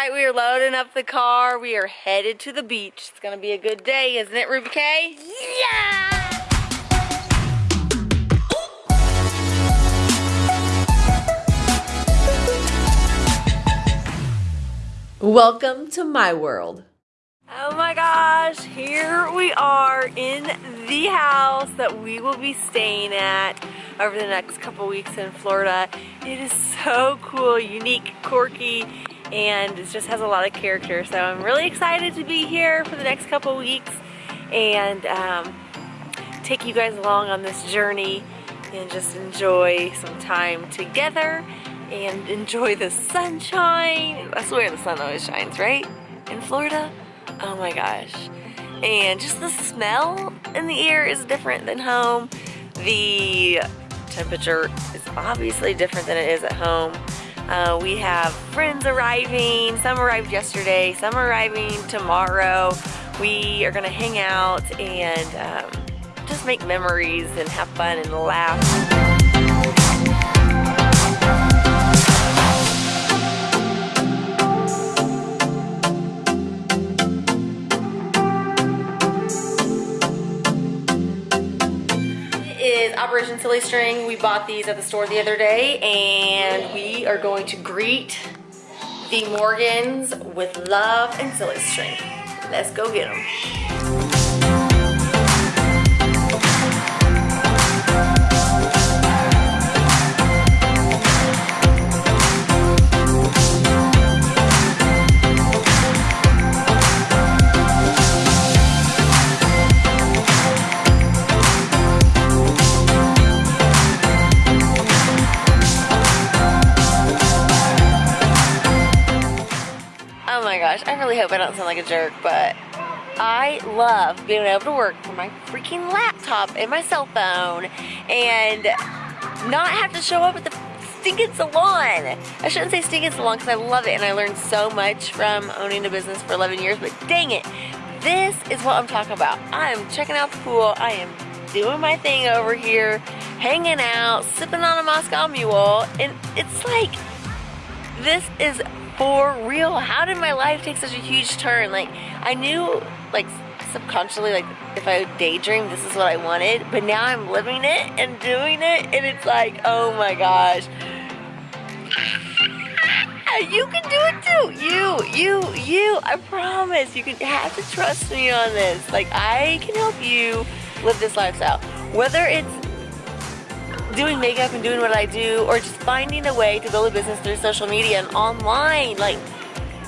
right, we are loading up the car. We are headed to the beach. It's gonna be a good day, isn't it, Ruby K? Yeah! Welcome to my world. Oh my gosh, here we are in the house that we will be staying at over the next couple weeks in Florida. It is so cool, unique, quirky, and it just has a lot of character. So I'm really excited to be here for the next couple weeks and um, take you guys along on this journey and just enjoy some time together and enjoy the sunshine. I swear the sun always shines, right? In Florida? Oh my gosh. And just the smell in the air is different than home. The temperature is obviously different than it is at home. Uh, we have friends arriving. Some arrived yesterday, some arriving tomorrow. We are gonna hang out and um, just make memories and have fun and laugh. Operation Silly String. We bought these at the store the other day and we are going to greet the Morgans with love and silly string. Let's go get them. Really hope I don't sound like a jerk, but I love being able to work from my freaking laptop and my cell phone and not have to show up at the stinking salon. I shouldn't say stinking salon because I love it and I learned so much from owning a business for 11 years, but dang it, this is what I'm talking about. I am checking out the pool. I am doing my thing over here, hanging out, sipping on a Moscow Mule, and it's like, this is for real, how did my life take such a huge turn? Like, I knew, like, subconsciously, like, if I daydream, this is what I wanted, but now I'm living it and doing it, and it's like, oh my gosh. Uh, you can do it too. You, you, you. I promise. You can have to trust me on this. Like, I can help you live this lifestyle. Whether it's doing makeup and doing what I do or just finding a way to build a business through social media and online. Like,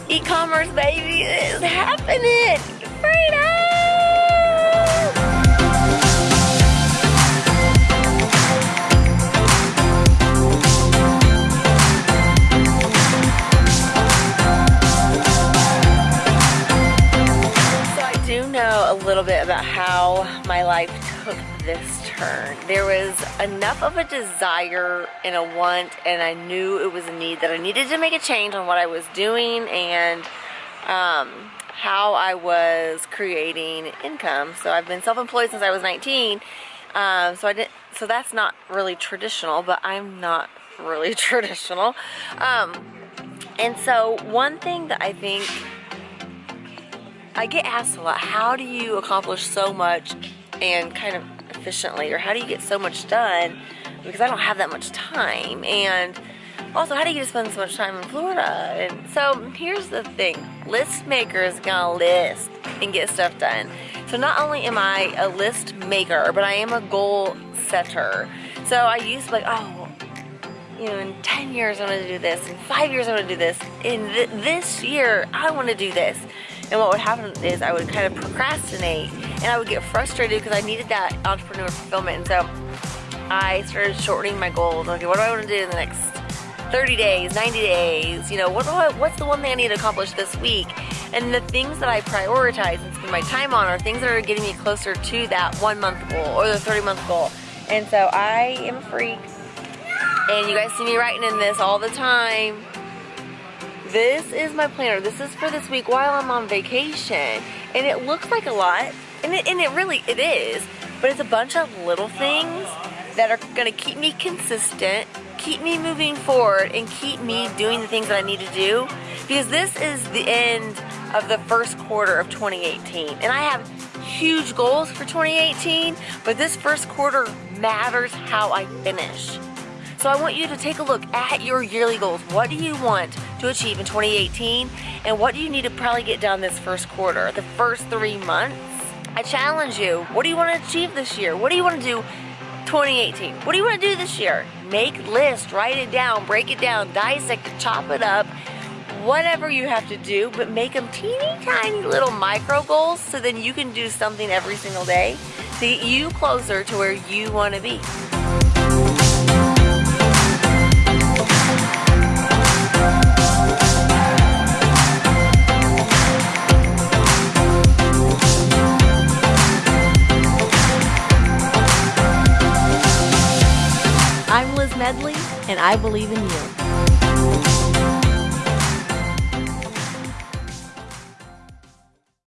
e-commerce, baby, is happening. How my life took this turn. There was enough of a desire and a want and I knew it was a need that I needed to make a change on what I was doing and um, how I was creating income. So I've been self-employed since I was 19. Um, so I didn't. So that's not really traditional, but I'm not really traditional. Um, and so one thing that I think I get asked a lot, how do you accomplish so much and kind of efficiently or how do you get so much done? Because I don't have that much time and also how do you spend so much time in Florida? And so here's the thing list maker is gonna list and get stuff done. So not only am I a list maker but I am a goal setter. So I used to like oh you know in 10 years I'm gonna do this in 5 years I'm gonna do this in th this year I want to do this and what would happen is I would kind of procrastinate and I would get frustrated because I needed that entrepreneur fulfillment. And so I started shortening my goals. Okay, what do I want to do in the next 30 days, 90 days? You know, what do I, what's the one thing I need to accomplish this week? And the things that I prioritize and spend my time on are things that are getting me closer to that one month goal or the 30 month goal. And so I am a freak. And you guys see me writing in this all the time this is my planner. This is for this week while I'm on vacation. And it looks like a lot, and it, and it really, it is. But it's a bunch of little things that are gonna keep me consistent, keep me moving forward, and keep me doing the things that I need to do because this is the end of the first quarter of 2018 and I have huge goals for 2018 but this first quarter matters how I finish. So I want you to take a look at your yearly goals. What do you want to achieve in 2018 and what do you need to probably get done this first quarter, the first three months? I challenge you, what do you want to achieve this year? What do you want to do 2018? What do you want to do this year? Make list, write it down, break it down, dissect chop it up, whatever you have to do, but make them teeny tiny little micro goals so then you can do something every single day to get you closer to where you want to be. Medley, and I believe in you.